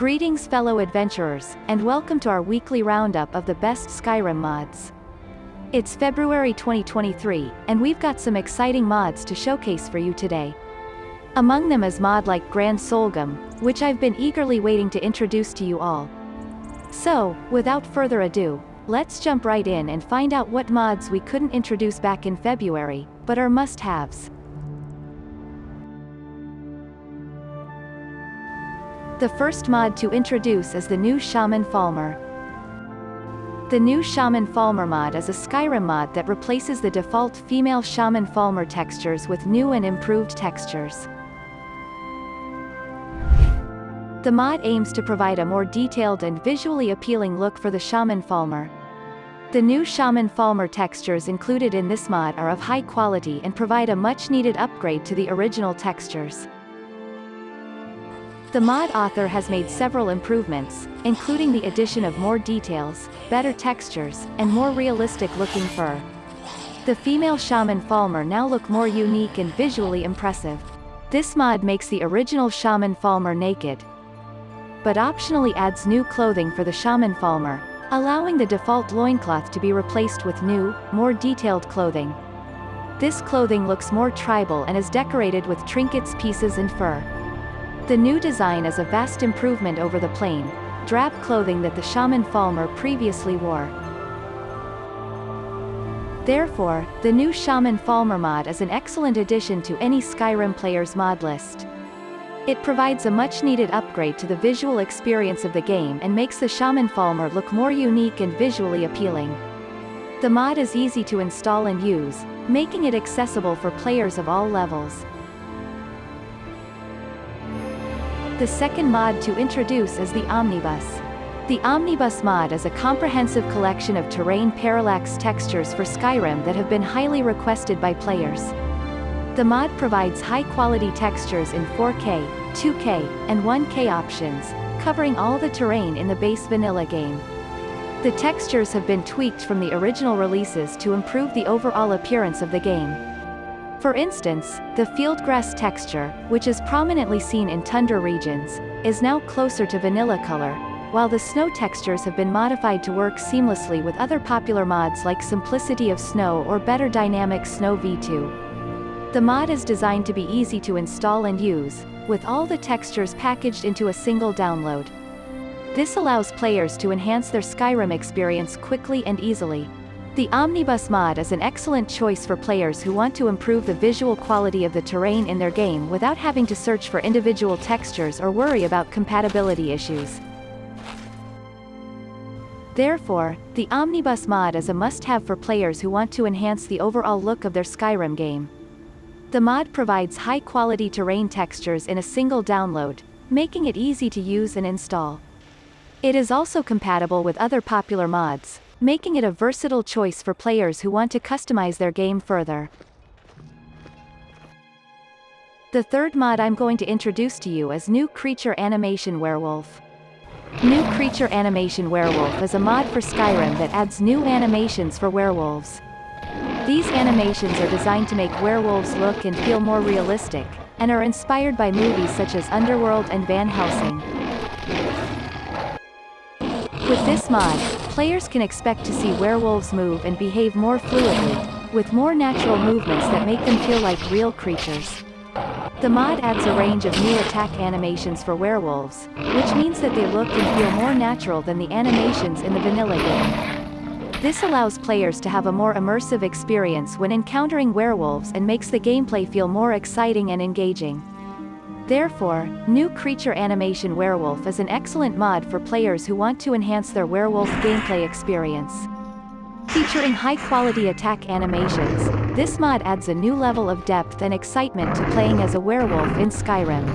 Greetings fellow adventurers, and welcome to our weekly roundup of the best Skyrim mods. It's February 2023, and we've got some exciting mods to showcase for you today. Among them is mod like Grand Soulgem, which I've been eagerly waiting to introduce to you all. So, without further ado, let's jump right in and find out what mods we couldn't introduce back in February, but are must-haves. The first mod to introduce is the new Shaman Falmer. The new Shaman Falmer mod is a Skyrim mod that replaces the default female Shaman Falmer textures with new and improved textures. The mod aims to provide a more detailed and visually appealing look for the Shaman Falmer. The new Shaman Falmer textures included in this mod are of high quality and provide a much-needed upgrade to the original textures. The mod author has made several improvements, including the addition of more details, better textures, and more realistic-looking fur. The female Shaman Falmer now look more unique and visually impressive. This mod makes the original Shaman Falmer naked, but optionally adds new clothing for the Shaman Falmer, allowing the default loincloth to be replaced with new, more detailed clothing. This clothing looks more tribal and is decorated with trinkets pieces and fur. The new design is a vast improvement over the plain, drab clothing that the Shaman Falmer previously wore. Therefore, the new Shaman Falmer mod is an excellent addition to any Skyrim player's mod list. It provides a much-needed upgrade to the visual experience of the game and makes the Shaman Falmer look more unique and visually appealing. The mod is easy to install and use, making it accessible for players of all levels. The second mod to introduce is the Omnibus. The Omnibus mod is a comprehensive collection of terrain parallax textures for Skyrim that have been highly requested by players. The mod provides high-quality textures in 4K, 2K, and 1K options, covering all the terrain in the base vanilla game. The textures have been tweaked from the original releases to improve the overall appearance of the game. For instance, the fieldgrass texture, which is prominently seen in tundra regions, is now closer to vanilla color, while the snow textures have been modified to work seamlessly with other popular mods like Simplicity of Snow or Better Dynamic Snow V2. The mod is designed to be easy to install and use, with all the textures packaged into a single download. This allows players to enhance their Skyrim experience quickly and easily. The Omnibus mod is an excellent choice for players who want to improve the visual quality of the terrain in their game without having to search for individual textures or worry about compatibility issues. Therefore, the Omnibus mod is a must-have for players who want to enhance the overall look of their Skyrim game. The mod provides high-quality terrain textures in a single download, making it easy to use and install. It is also compatible with other popular mods, making it a versatile choice for players who want to customize their game further. The third mod I'm going to introduce to you is New Creature Animation Werewolf. New Creature Animation Werewolf is a mod for Skyrim that adds new animations for werewolves. These animations are designed to make werewolves look and feel more realistic, and are inspired by movies such as Underworld and Van Helsing. With this mod, players can expect to see werewolves move and behave more fluidly, with more natural movements that make them feel like real creatures. The mod adds a range of new attack animations for werewolves, which means that they look and feel more natural than the animations in the vanilla game. This allows players to have a more immersive experience when encountering werewolves and makes the gameplay feel more exciting and engaging. Therefore, New Creature Animation Werewolf is an excellent mod for players who want to enhance their werewolf gameplay experience. Featuring high-quality attack animations, this mod adds a new level of depth and excitement to playing as a werewolf in Skyrim.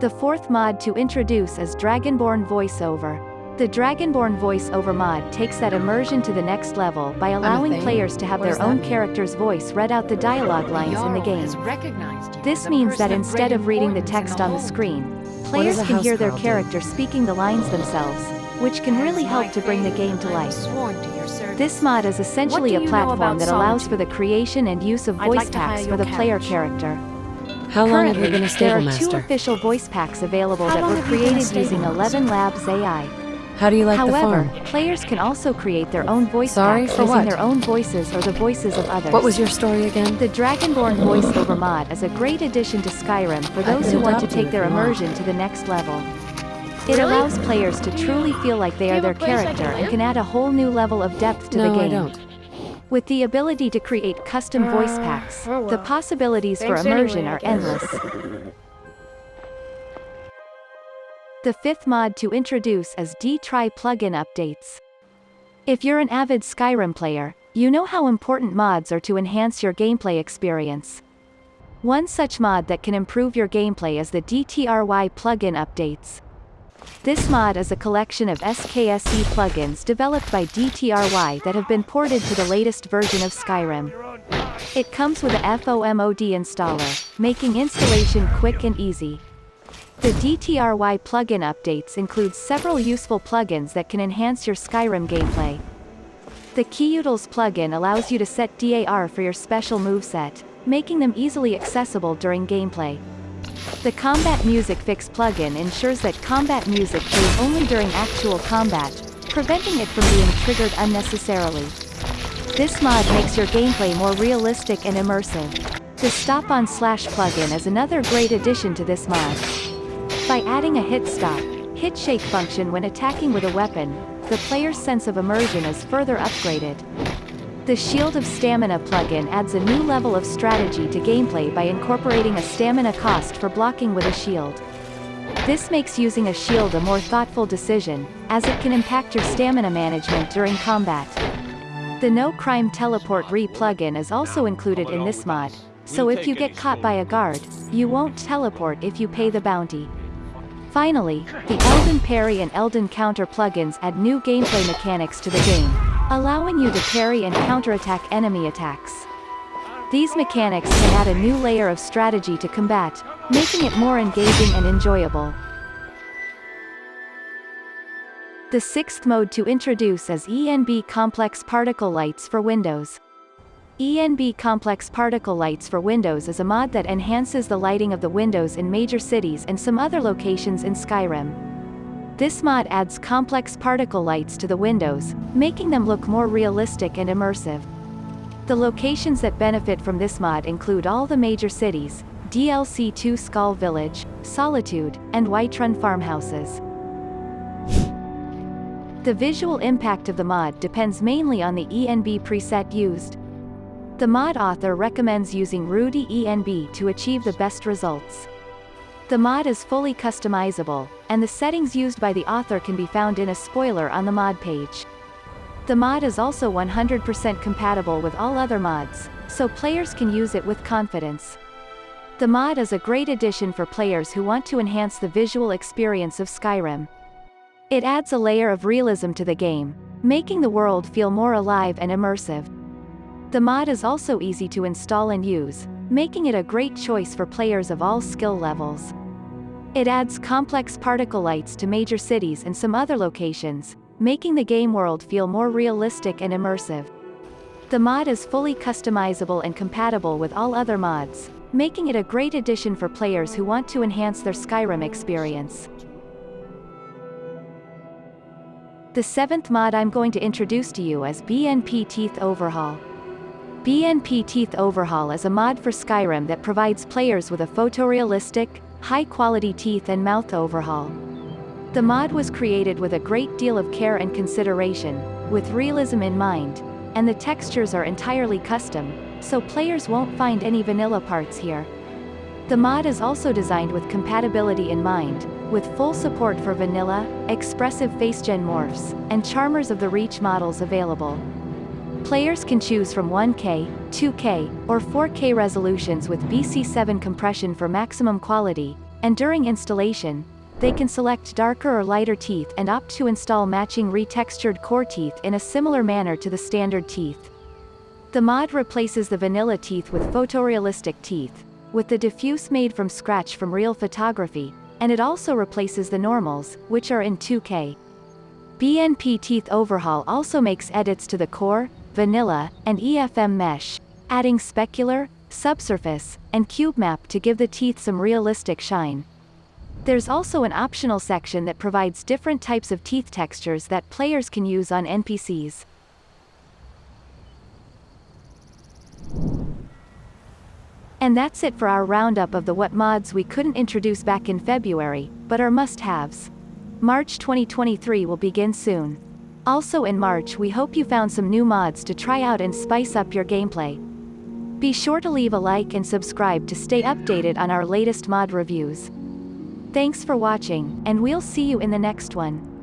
The fourth mod to introduce is Dragonborn VoiceOver. The Dragonborn voice-over mod takes that immersion to the next level by allowing players to have their own character's voice read out the dialogue lines in the game. This means that instead of reading the text on the screen, players can hear their character speaking the lines themselves, which can really help to bring the game to life. This mod is essentially a platform that allows for the creation and use of voice packs for the player character. How long have you been a there are two master? official voice packs available How that were have you been a created using 11 Labs AI. How do you like the However, farm? players can also create their own voice Sorry, packs for using what? their own voices or the voices of others. What was your story again? The Dragonborn voiceover mod is a great addition to Skyrim for those who want to take their if you want. immersion to the next level. It Really? allows players to truly feel like they are their have a place I can character and can add a whole new level of depth to no, the I game. don't. With the ability to create custom voice Uh, packs, oh the well. possibilities for immersion anyway, are endless. The fifth mod to introduce is D-Try plugin updates. If you're an avid Skyrim player, you know how important mods are to enhance your gameplay experience. One such mod that can improve your gameplay is the DTRY plugin updates. This mod is a collection of SKSE plugins developed by DTRY that have been ported to the latest version of Skyrim. It comes with a FOMOD installer, making installation quick and easy. The DTRY plugin updates include several useful plugins that can enhance your Skyrim gameplay. The Keyutils plugin allows you to set DAR for your special moveset, making them easily accessible during gameplay. The Combat Music Fix plugin ensures that combat music plays only during actual combat, preventing it from being triggered unnecessarily. This mod makes your gameplay more realistic and immersive. The Stop on Slash plugin is another great addition to this mod. By adding a hit stop, hit shake function when attacking with a weapon, the player's sense of immersion is further upgraded. The Shield of Stamina plugin adds a new level of strategy to gameplay by incorporating a stamina cost for blocking with a shield. This makes using a shield a more thoughtful decision, as it can impact your stamina management during combat. The No Crime Teleport Re plugin is also included in this mod, so if you get caught by a guard, you won't teleport if you pay the bounty. Finally, the Elden Parry and Elden Counter plugins add new gameplay mechanics to the game, allowing you to parry and counterattack enemy attacks. These mechanics can add a new layer of strategy to combat, making it more engaging and enjoyable. The sixth mode to introduce is ENB Complex Particle Lights for Windows. ENB Complex Particle Lights for Windows is a mod that enhances the lighting of the windows in major cities and some other locations in Skyrim. This mod adds complex particle lights to the windows, making them look more realistic and immersive. The locations that benefit from this mod include all the major cities, DLC 2 Skaal Village, Solitude, and Whiterun farmhouses. The visual impact of the mod depends mainly on the ENB preset used. The mod author recommends using Rudy ENB to achieve the best results. The mod is fully customizable, and the settings used by the author can be found in a spoiler on the mod page. The mod is also 100% compatible with all other mods, so players can use it with confidence. The mod is a great addition for players who want to enhance the visual experience of Skyrim. It adds a layer of realism to the game, making the world feel more alive and immersive. The mod is also easy to install and use, making it a great choice for players of all skill levels. It adds complex particle lights to major cities and some other locations, making the game world feel more realistic and immersive. The mod is fully customizable and compatible with all other mods, making it a great addition for players who want to enhance their Skyrim experience. The seventh mod I'm going to introduce to you is BNP Teeth Overhaul. BNP Teeth Overhaul is a mod for Skyrim that provides players with a photorealistic, high-quality teeth and mouth overhaul. The mod was created with a great deal of care and consideration, with realism in mind, and the textures are entirely custom, so players won't find any vanilla parts here. The mod is also designed with compatibility in mind, with full support for vanilla, expressive FaceGen morphs, and Charmers of the Reach models available. Players can choose from 1K, 2K, or 4K resolutions with BC7 compression for maximum quality, and during installation, they can select darker or lighter teeth and opt to install matching retextured core teeth in a similar manner to the standard teeth. The mod replaces the vanilla teeth with photorealistic teeth, with the diffuse made from scratch from real photography, and it also replaces the normals, which are in 2K. BNP Teeth Overhaul also makes edits to the core, vanilla, and EFM mesh, adding specular, subsurface, and cube map to give the teeth some realistic shine. There's also an optional section that provides different types of teeth textures that players can use on NPCs. And that's it for our roundup of the what mods we couldn't introduce back in February, but are must-haves. March 2023 will begin soon. Also in March we hope you found some new mods to try out and spice up your gameplay. Be sure to leave a like and subscribe to stay updated on our latest mod reviews. Thanks for watching, and we'll see you in the next one.